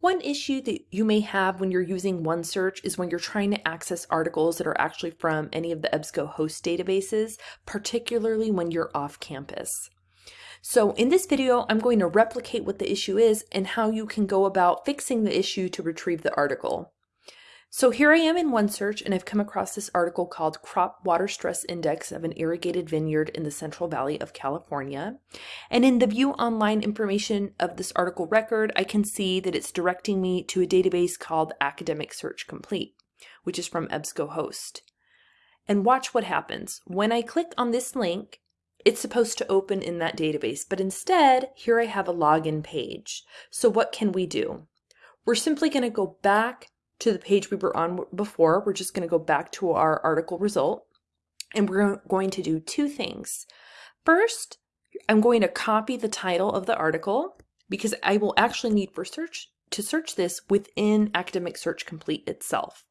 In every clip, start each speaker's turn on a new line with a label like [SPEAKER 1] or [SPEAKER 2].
[SPEAKER 1] One issue that you may have when you're using OneSearch is when you're trying to access articles that are actually from any of the EBSCOhost databases, particularly when you're off campus. So in this video, I'm going to replicate what the issue is and how you can go about fixing the issue to retrieve the article. So here I am in OneSearch and I've come across this article called Crop Water Stress Index of an Irrigated Vineyard in the Central Valley of California. And in the view online information of this article record, I can see that it's directing me to a database called Academic Search Complete, which is from EBSCOhost. And watch what happens. When I click on this link, it's supposed to open in that database, but instead, here I have a login page. So what can we do? We're simply going to go back to the page we were on before. We're just going to go back to our article result and we're going to do two things. First, I'm going to copy the title of the article because I will actually need for search to search this within Academic Search Complete itself.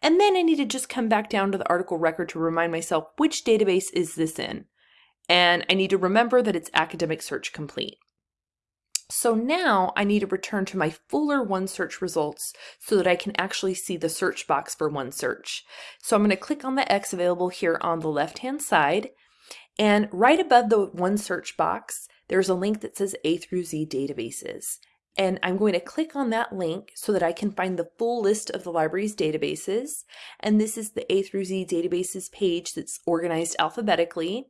[SPEAKER 1] And then I need to just come back down to the article record to remind myself which database is this in. And I need to remember that it's Academic Search Complete. So now I need to return to my fuller OneSearch results so that I can actually see the search box for OneSearch. So I'm going to click on the X available here on the left hand side and right above the OneSearch box there's a link that says A through Z databases and I'm going to click on that link so that I can find the full list of the library's databases. And this is the A through Z databases page that's organized alphabetically.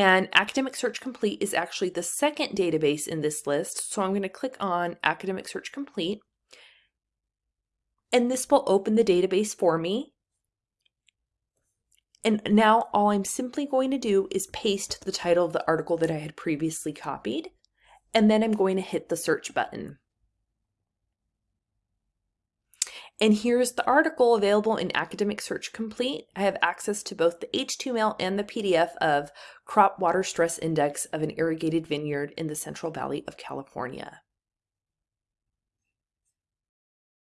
[SPEAKER 1] And Academic Search Complete is actually the second database in this list. So I'm going to click on Academic Search Complete. And this will open the database for me. And now all I'm simply going to do is paste the title of the article that I had previously copied and then I'm going to hit the search button. And here's the article available in Academic Search Complete. I have access to both the HTML and the PDF of Crop Water Stress Index of an Irrigated Vineyard in the Central Valley of California.